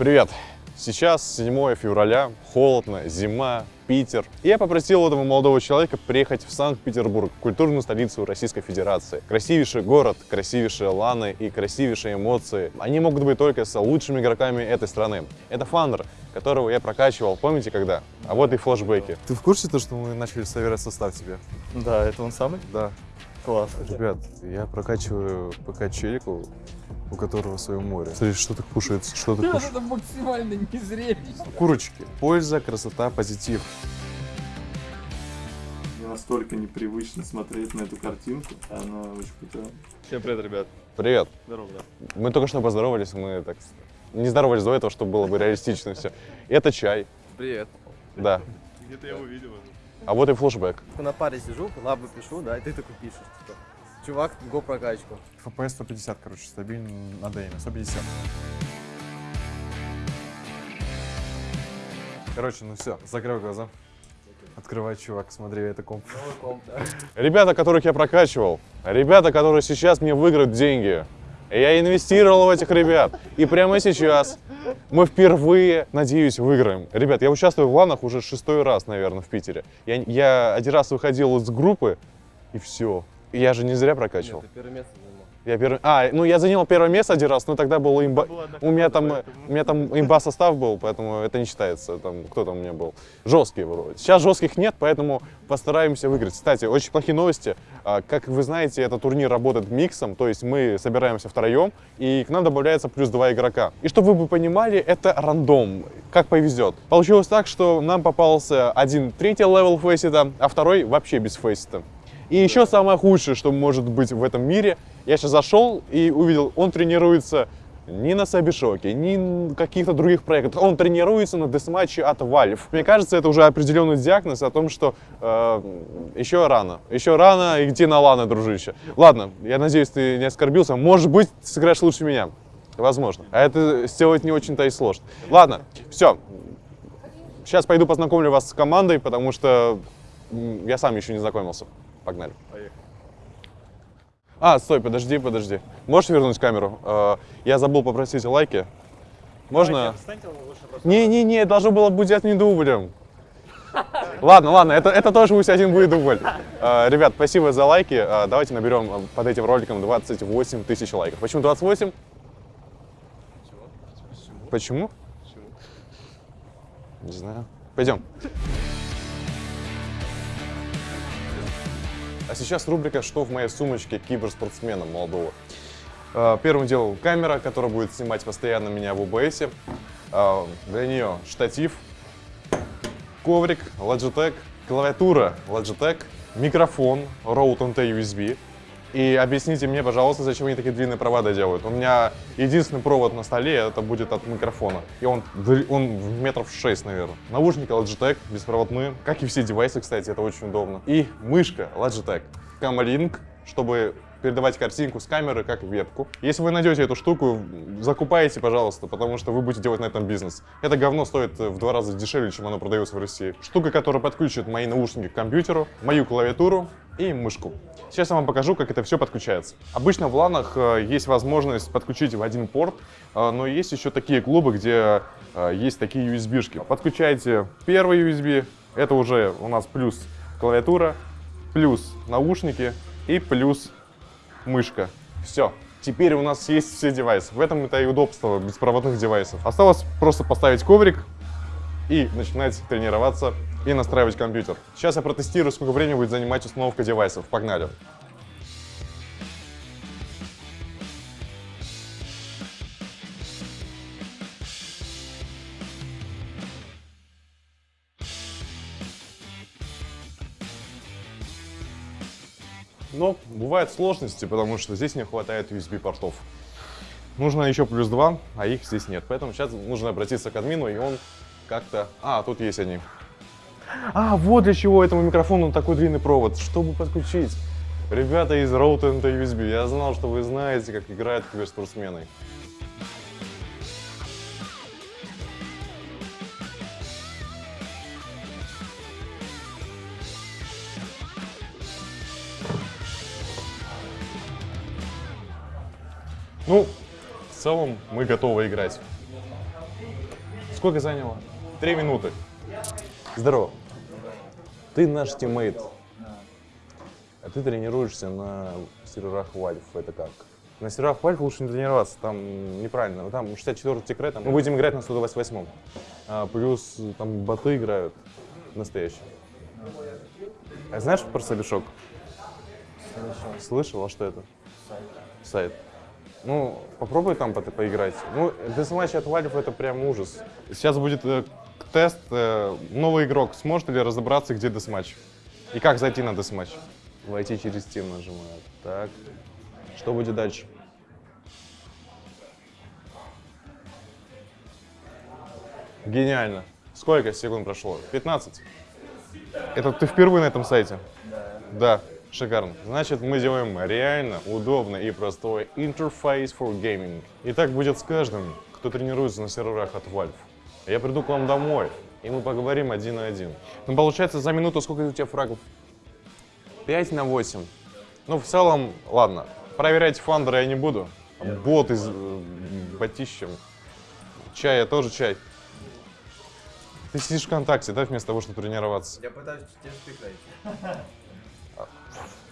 Привет! Сейчас 7 февраля, холодно, зима, Питер. И я попросил этого молодого человека приехать в Санкт-Петербург, культурную столицу Российской Федерации. Красивейший город, красивейшие ланы и красивейшие эмоции. Они могут быть только с лучшими игроками этой страны. Это Фандер, которого я прокачивал, помните когда? А вот и флешбеки. Ты в курсе то, что мы начали собирать состав тебе? Да, это он самый? Да. Класс. Ребят, я прокачиваю ПК челику, у которого свое море. Смотри, что так кушается, что так кушает. Это максимально незрелищно. Курочки. Польза, красота, позитив. Мне настолько непривычно смотреть на эту картинку. Она очень крутая. Всем привет, ребят. Привет! Здорово, да. Мы только что поздоровались, мы так не здоровались до этого, чтобы было бы реалистично все. Это чай, Привет. да. Где-то я его видел. А вот и флешбэк. На паре сижу, лабы пишу, да, и ты такой пишешь, типа, чувак, го прокачку. FPS 150, короче, стабильно на дейме, 150. Короче, ну все, закрой глаза. Открывай, чувак, смотри, это комп. Ребята, которых я прокачивал, ребята, которые сейчас мне выиграют деньги. Я инвестировал в этих ребят. И прямо сейчас мы впервые, надеюсь, выиграем. Ребят, я участвую в ланах уже шестой раз, наверное, в Питере. Я, я один раз выходил из группы, и все. Я же не зря прокачивал. Нет, ты первое место занимал. Я первый... А, ну я занял первое место один раз, но тогда был имба... У меня там, у меня там имба состав был, поэтому это не считается. Там, кто там у меня был? Жесткий вроде. Сейчас жестких нет, поэтому постараемся выиграть. Кстати, очень плохие новости. А, Как вы знаете, этот турнир работает миксом, то есть мы собираемся втроем, и к нам добавляется плюс два игрока. И чтобы вы понимали, это рандом, как повезет. Получилось так, что нам попался один третий level Faceit а, а второй вообще без Faceit а. И еще самое худшее, что может быть в этом мире, я сейчас зашел и увидел, он тренируется не на Сабишоке, ни на каких-то других проектах. Он тренируется на десматче от Valve. Мне кажется, это уже определенный диагноз о том, что э, еще рано. Еще рано идти на ланы, дружище. Ладно, я надеюсь, ты не оскорбился. Может быть, ты сыграешь лучше меня. Возможно. А это сделать не очень-то и сложно. Ладно, все. Сейчас пойду познакомлю вас с командой, потому что я сам еще не знакомился. Погнали. А, стой, подожди, подожди. Можешь вернуть камеру? Э, Я забыл попросить лайки. Можно? Не-не-не, должно было быть одним дублем. Ладно, ладно, это, это тоже пусть один будет дубль. Э, Ребят, спасибо за лайки. Э, Давайте наберем под этим роликом 28 тысяч лайков. Почему 28? Почему? Не знаю. Пойдем. А сейчас рубрика «Что в моей сумочке киберспортсмена молодого?». Э, Первым делом камера, которая будет снимать постоянно меня в OBS. Э, Для нее штатив, коврик Logitech, клавиатура Logitech, микрофон Rode NT USB. И объясните мне, пожалуйста, зачем они такие длинные провода делают. У меня единственный провод на столе, это будет от микрофона. И он, он в метров 6, наверное. Наушники Logitech, беспроводные. Как и все девайсы, кстати, это очень удобно. И мышка Logitech. Camlink, чтобы передавать картинку с камеры как вебку. Если вы найдете эту штуку, закупайте, пожалуйста, потому что вы будете делать на этом бизнес. Это говно стоит в два раза дешевле, чем оно продается в России. Штука, которая подключит мои наушники к компьютеру, мою клавиатуру и мышку. Сейчас я вам покажу, как это все подключается. Обычно в ланах э, есть возможность подключить в один порт, э, но есть еще такие клубы, где э, есть такие USB-шки. Подключайте первый USB, это уже у нас плюс клавиатура, плюс наушники и плюс мышка. Все. Теперь у нас есть все девайсы. В этом это и удобство беспроводных девайсов. Осталось просто поставить коврик и начинать тренироваться и настраивать компьютер. Сейчас я протестирую, сколько времени будет занимать установка девайсов. Погнали. Бывают сложности, потому что здесь не хватает USB-портов. Нужно еще плюс два, а их здесь нет. Поэтому сейчас нужно обратиться к админу, и он как-то... А, тут есть они. А, вот для чего этому микрофону такой длинный провод, чтобы подключить. Ребята из Rode NT USB, я знал, что вы знаете, как играют киберспортсмены. Ну, в целом мы готовы играть. Сколько заняло? Три минуты. Здорово. Ты наш тиммейт. А ты тренируешься на серверах Valve. Это как? На серверах Valve лучше не тренироваться, там неправильно. Там 64 секрет, мы будем играть на 128. А, плюс там боты играют настоящие. А знаешь про Собишок? Слышал, а что это? Сайт. Ну, попробуй там по- поиграть. Ну, десматч от Valve это прям ужас. Сейчас будет э, тест. э, новый игрок сможет ли разобраться, где десматч? И как зайти на десматч? Войти через Steam нажимаю. Так. Что будет дальше? Гениально. Сколько секунд прошло? 15. Это ты впервые на этом сайте? Да, шикарно. Значит, мы делаем реально удобный и простой интерфейс for gaming. И так будет с каждым, кто тренируется на серверах от Valve. Я приду к вам домой, и мы поговорим один на один. Ну, получается, за минуту сколько у тебя фрагов? 5 на 8. Ну, в целом, ладно. Проверять фандеры я не буду. Бот из э, ботищем. Чай, я тоже чай. Ты сидишь ВКонтакте, да, вместо того, чтобы тренироваться? Я пытаюсь тебе speak найти.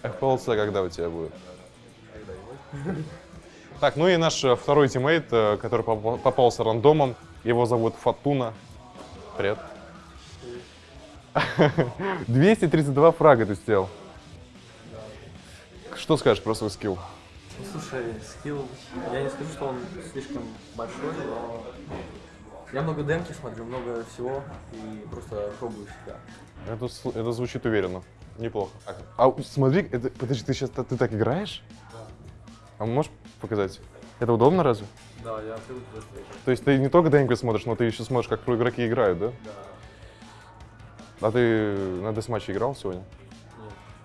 FPLC когда у тебя будет? Так, ну и наш э, второй teammate, э, который попа- попался рандомом, его зовут Фатуна. Привет. 232 фрага ты сделал. Что скажешь про свой skill? Ну, Слушай, skill, я не скажу, что он слишком большой, но я много демки смотрю, много всего и просто пробую себя. Это, это звучит уверенно. Неплохо. А смотри, это, подожди, ты сейчас ты так играешь? А можешь показать? Это удобно разве? Да, я привык к. То есть ты не только демки смотришь, но ты еще смотришь, как про игроки играют, да? Да. А ты на десматче играл сегодня?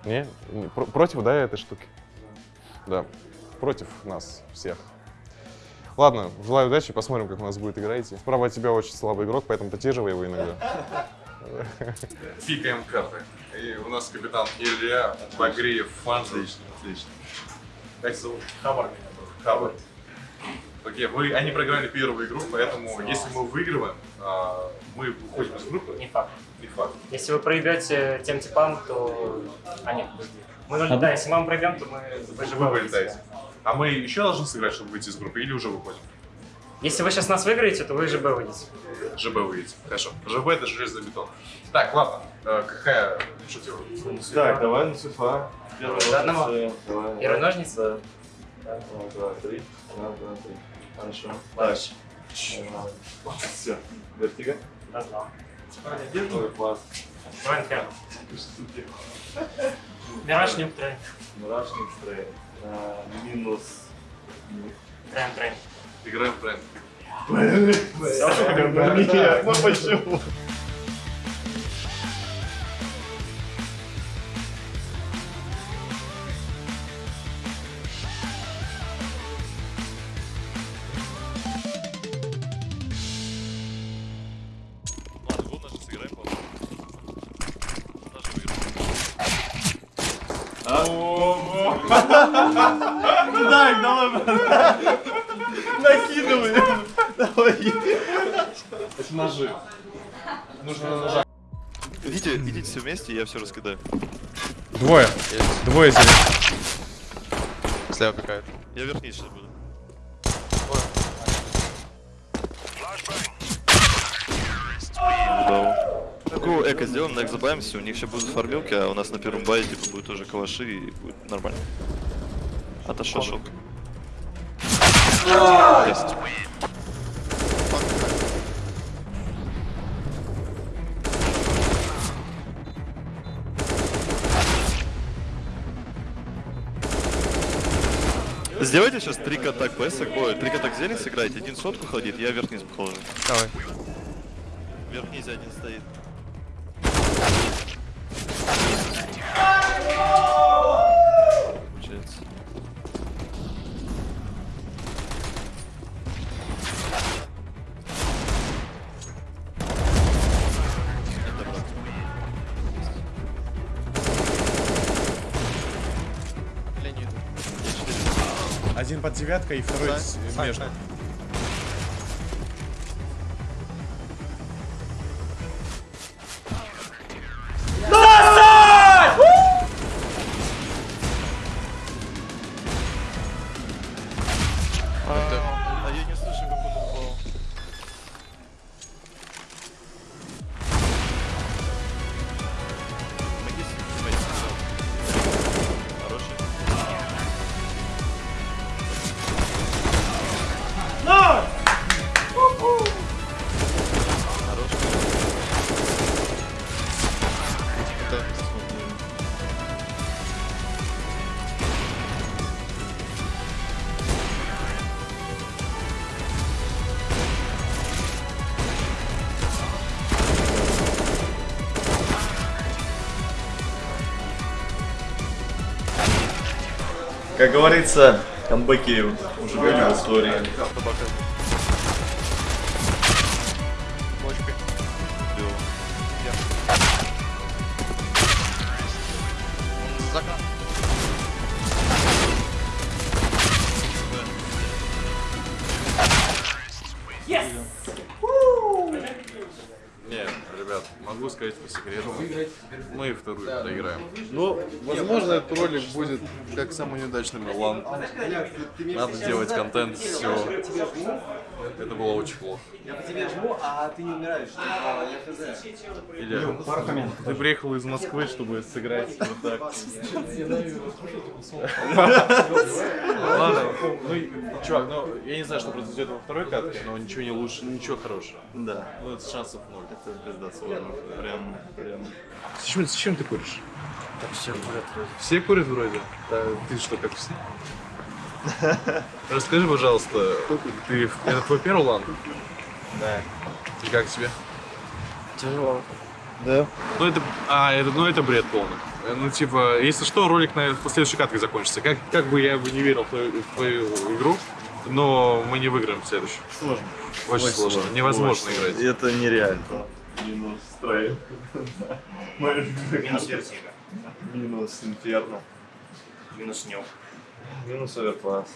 Не? Не? Про- против, да, этой штуки? Да. Против нас всех. Ладно, желаю удачи, посмотрим, как у нас будет играете. Справа от тебя очень слабый игрок, поэтому поддерживай его иногда. Пикаем карты. И у нас капитан Илья Багриев Фанза. Отлично, отлично. Как зовут? Хабар меня зовут. Хабар. Окей, вы, они проиграли первую игру, поэтому если мы выигрываем, а, мы выходим из группы. Не факт. Не факт. Если вы проиграете тем типам, то... А нет, подожди. Мы должны, да, если мы вам проиграем, то мы вы же Вы вылетаете. А мы еще должны сыграть, чтобы выйти из группы, или уже выходим? Если вы сейчас нас выиграете, то вы ЖБ выйдете. ЖБ выйдете. Хорошо. ЖБ это железный бетон. Так, ладно. Э, какая... Делать? Так, давай на цу-е-фа. Первый ножницы. Да. Раз, два, три. Раз, два, три. Хорошо. Дальше. Все. Vertigo. Раз, два. Ой, класс. Трейн. Мурашник стрей. А, Минус. Трейн, трейн. Играем в тренд. Нет, ну почему? Так, давай, брат. Накидывай. Давай. Это ножи. Нужно на ножах. Идите, идите все вместе, я все раскидаю. Двое. Двое здесь. Слева какая-то. Я верхний сейчас буду. Такую эко сделаем, на экзобаемся, у них сейчас будут фармилки, а у нас на первом бае типа будет тоже калаши и будет нормально. Отошел. Есть. Сделайте сейчас три кота пэсок, ой, три кота зелень сыграйте, один сотку ходит, я вверх-вниз походу. Давай. Вверх-вниз один стоит. Под девяткой и второй между. Как говорится, камбэки уже были в истории. Нет, ребят, могу сказать по секрету. Мы вторую проиграем. Ну, возможно, этот ролик будет как самый неудачный Милан. Надо делать контент, все. Это было очень плохо. Я по тебе жму, а ты не умираешь. Илья, ты приехал из Москвы, чтобы сыграть вот так. Ладно, ну, чувак, ну, я не знаю, что произойдет во второй катке, но ничего не лучше, ничего хорошего. Да, Ну, это шансов ноль. это пизда сложно. Прям, прям. С чем, с чем ты куришь? все курят вроде. Все курят вроде? Да, ты что, как все? Расскажи, пожалуйста, ты, это твой первый лан? Да. И как тебе? Тяжело. Да? Ну это, а, это, ну это бред полный. Ну типа, если что, ролик на по следующей катке закончится. Как, как бы я бы не верил в твою, в твою игру, но мы не выиграем в следующем. Сложно. Очень, сложно. Невозможно Очень играть. сложно. Это нереально. Минус стрейн. Минус вертига. Минус инферно. Минус нюк. Минус оверкласс.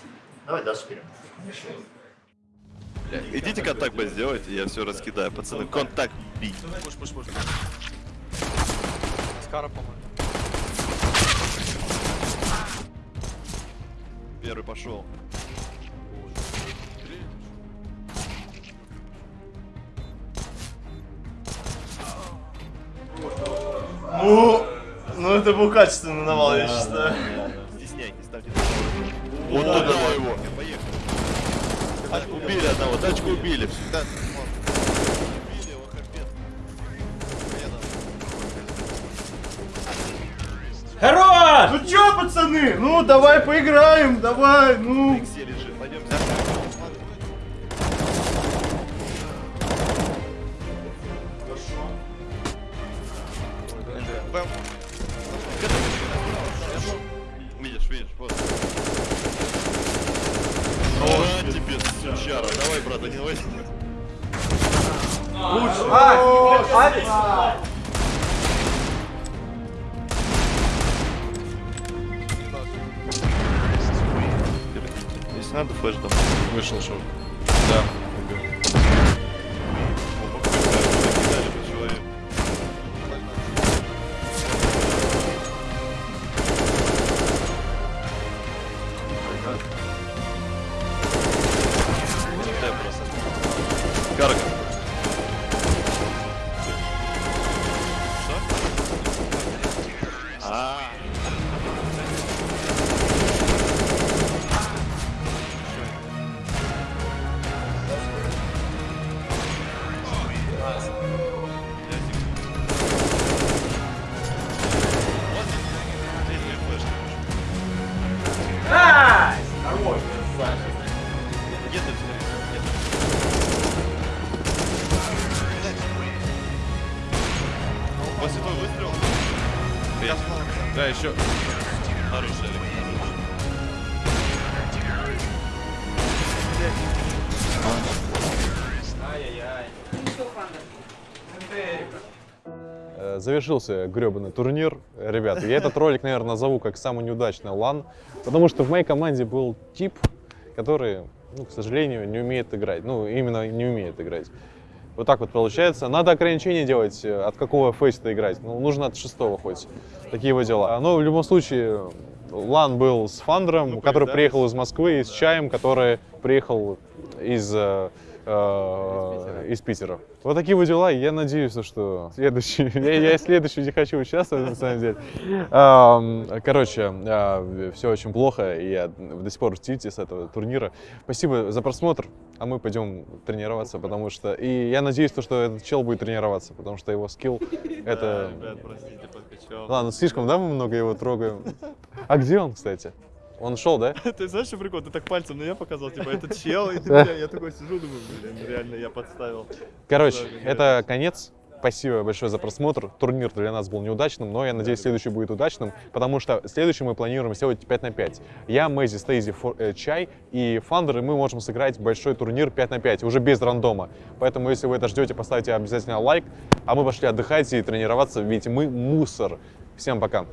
Давай дальше вперед. Бля, Идите контакт Б сделайте, я все раскидаю, пацаны. Контакт Би. Скара, по-моему. Первый пошел. Ну, ну это был качественный навал, я считаю. Вот туда его. Поехали. Тачку убили одного, тачку убили. Да, Убили его, капец. Хорош! Ну чё, пацаны? Ну, давай поиграем, давай, ну. Иксе сучара. Давай, брат, один возьми. Если надо, флеш дам. Вышел шоу. Завершился гребаный турнир. Ребята, я этот ролик, наверное, назову как самый неудачный лан, потому что в моей команде был тип, который, ну, к сожалению, не умеет играть. Ну, именно не умеет играть. Вот так вот получается. Надо ограничения делать, э, от какого фейса играть. Ну, нужно от шестого хоть. Такие вот дела. Но в любом случае, Лан был с Фандером, который приехал из Москвы, и с Чаем, который приехал из, э, из Питера. Вот такие вот дела. Я надеюсь, что следующий... Я, я следующий не хочу участвовать, на самом деле. Короче, все очень плохо, и я до сих пор в тильте с этого турнира. Спасибо за просмотр, а мы пойдем тренироваться, потому что... И я надеюсь, то, что этот чел будет тренироваться, потому что его скилл — это... Ребят, простите, подкачал. Ладно, слишком, да, мы много его трогаем? А где он, кстати? Он шел, да? Ты знаешь, что прикол? Ты так пальцем на я показал, типа, этот чел, и бля, я такой сижу, думаю, блин, реально я подставил. Короче, это конец. Спасибо большое за просмотр. Турнир для нас был неудачным, но я надеюсь, следующий будет удачным, потому что следующий мы планируем сделать 5 на 5. Я, Мэйзи, Стейзи, Фо- э, Чай и Фандер, и мы можем сыграть большой турнир 5 на 5, уже без рандома. Поэтому, если вы это ждете, поставьте обязательно лайк, а мы пошли отдыхать и тренироваться, ведь мы мусор. Всем пока.